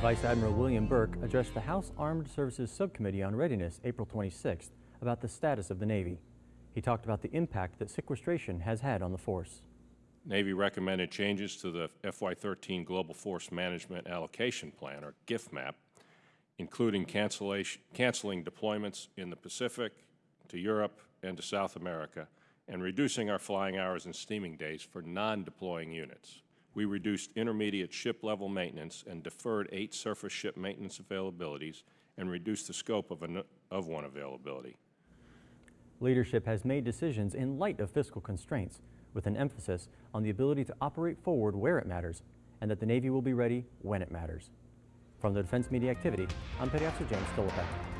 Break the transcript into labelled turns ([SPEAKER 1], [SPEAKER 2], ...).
[SPEAKER 1] Vice Admiral William Burke addressed the House Armed Services Subcommittee on Readiness April 26th about the status of the Navy. He talked about the impact that sequestration has had on the force.
[SPEAKER 2] Navy recommended changes to the FY13 Global Force Management Allocation Plan, or GFMAP, including cancellation, canceling deployments in the Pacific, to Europe, and to South America, and reducing our flying hours and steaming days for non-deploying units. We reduced intermediate ship-level maintenance and deferred eight surface ship maintenance availabilities and reduced the scope of, an, of one availability.
[SPEAKER 1] Leadership has made decisions in light of fiscal constraints, with an emphasis on the ability to operate forward where it matters and that the Navy will be ready when it matters. From the Defense Media Activity, I'm Petty Officer James Stolopek.